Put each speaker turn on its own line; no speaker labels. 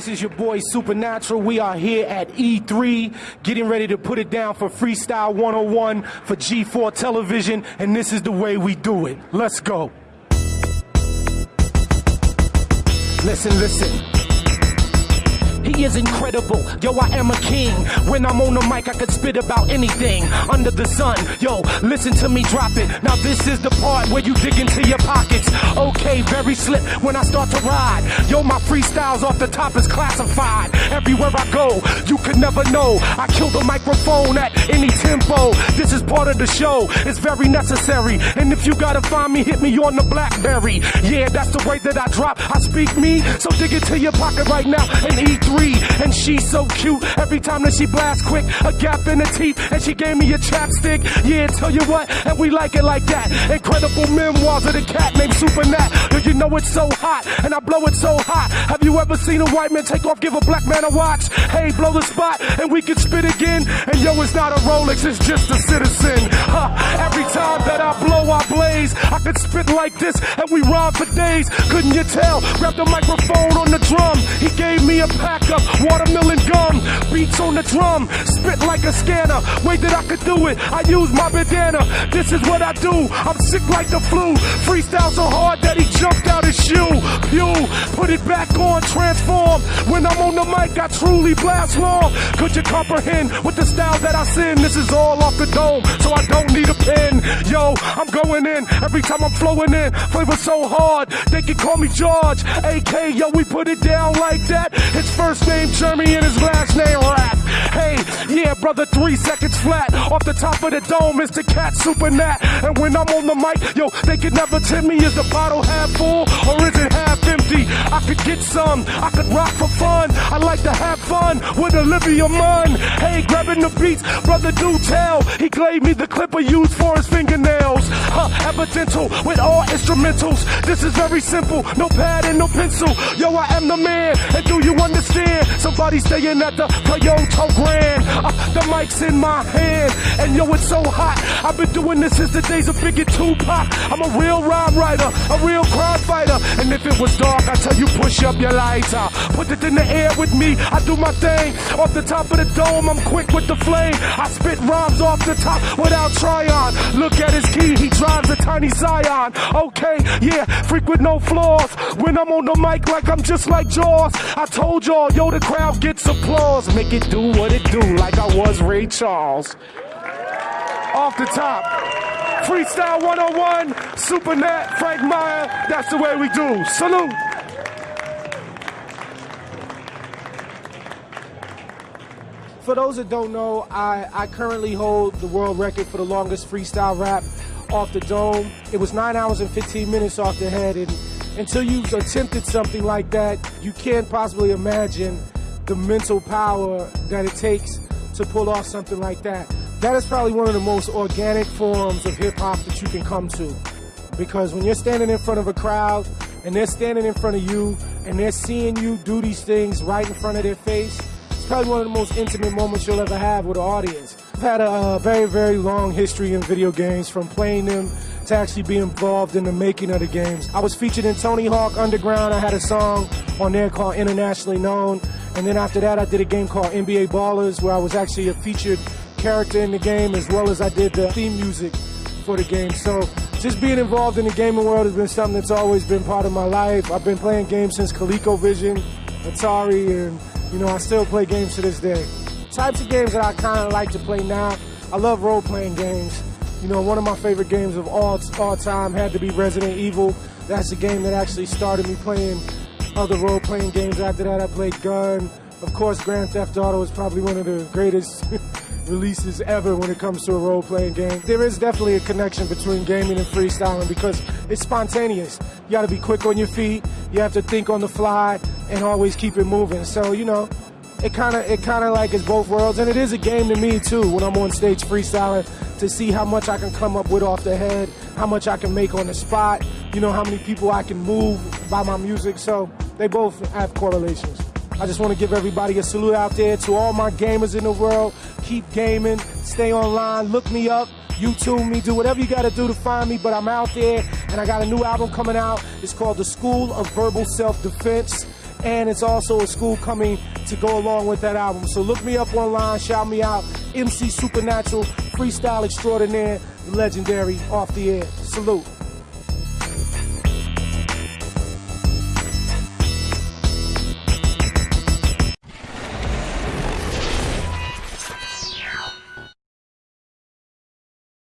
This is your boy Supernatural. We are here at E3 getting ready to put it down for Freestyle 101 for G4 television, and this is the way we do it. Let's go. Listen, listen is incredible. Yo, I am a king. When I'm on the mic, I could spit about anything under the sun. Yo, listen to me drop it. Now this is the part where you dig into your pockets. Okay, very slick when I start to ride. Yo, my freestyles off the top is classified. Everywhere I go, you could never know. I kill the microphone at any tempo. This is part of the show. It's very necessary. And if you gotta find me, hit me on the BlackBerry. Yeah, that's the way that I drop. I speak me, so dig into your pocket right now and E3. And she's so cute. Every time that she blasts quick, a gap in the teeth. And she gave me a chapstick. Yeah, tell you what, and we like it like that. Incredible memoirs of the cat named Super Nat. Do you know it's so hot? And I blow it so hot. Have you ever seen a white man take off, give a black man a watch? Hey, blow the spot, and we can spit again. And yo, it's not a Rolex, it's just a citizen. Huh. Every time that I blow, I blaze. I could spit like this, and we rhyme for days. Couldn't you tell? Grab the microphone on the drum. He gave me a pack of watermelon gum, beats on the drum, spit like a scanner. Way that I could do it, I use my bandana. This is what I do, I'm sick like the flu. Freestyle so hard that he jumped out his shoe. Pew, put it back on, transform. When I'm on the mic, I truly blast long. Could you comprehend with the style that I send? This is all off the dome, so I don't need a pen. Yo, I'm going in every time I'm flowing in. Flavor so hard, they can call me George. AK, yo, we put it down like that. His first name Jeremy and his last name Rap. Hey, yeah, brother, three seconds flat. Off the top of the dome, Mr. Cat Super Nat. And when I'm on the mic, yo, they can never tell me is the bottle half full or is it half empty? I could get some, I could rock for fun. I like to have fun with Olivia Munn. Hey, grabbing the beats, brother, do tell. He gave me the clipper used for his fingernails. Huh, evidential with all instrumentals. This is very simple, no pad and no pencil. Yo, I am the man, and do you understand? Somebody staying at the Toyota Grand. Uh, the mic's in my hand, and yo, it's so hot. I've been doing this since the days of Biggie Tupac. I'm a real rhyme writer, a real crime fighter. And if it was dark, I tell you, push up your lighter. Put it in the air with me, I do my thing. Off the top of the dome, I'm quick with the flame. I spit rhymes off the top without trying. Look at his key, he drives a tiny Scion. Okay, yeah, freak with no flaws. When I'm on the mic, like I'm just like Jaws. I told y'all yo, the crowd gets applause. Make it do what it do, like I was Ray Charles. Off the top, Freestyle 101, Supernat, Frank Meyer, that's the way we do. Salute. For those that don't know, I, I currently hold the world record for the longest freestyle rap off the dome. It was 9 hours and 15 minutes off the head, and until you've attempted something like that, you can't possibly imagine the mental power that it takes to pull off something like that. That is probably one of the most organic forms of hip hop that you can come to. Because when you're standing in front of a crowd and they're standing in front of you and they're seeing you do these things right in front of their face, it's probably one of the most intimate moments you'll ever have with an audience. I've had a, a very, very long history in video games from playing them to actually be involved in the making of the games. I was featured in Tony Hawk Underground. I had a song on there called Internationally Known. And then after that, I did a game called NBA Ballers where I was actually a featured character in the game as well as I did the theme music for the game. So just being involved in the gaming world has been something that's always been part of my life. I've been playing games since ColecoVision, Atari, and you know, I still play games to this day. Types of games that I kind of like to play now, I love role-playing games. You know, one of my favorite games of all all time had to be Resident Evil. That's the game that actually started me playing other role-playing games. After that, I played Gun. Of course, Grand Theft Auto is probably one of the greatest releases ever when it comes to a role-playing game. There is definitely a connection between gaming and freestyling because it's spontaneous. You got to be quick on your feet. You have to think on the fly and always keep it moving. So, you know, it kind of it kind of like is both worlds, and it is a game to me too when I'm on stage freestyling to see how much I can come up with off the head, how much I can make on the spot, you know how many people I can move by my music. So they both have correlations. I just want to give everybody a salute out there to all my gamers in the world. Keep gaming, stay online, look me up. YouTube me, do whatever you got to do to find me, but I'm out there and I got a new album coming out. It's called The School of Verbal Self Defense
and it's also a school coming to go along with that album. So look me up online, shout me out. MC Supernatural, freestyle extraordinaire, legendary, off the air. Salute.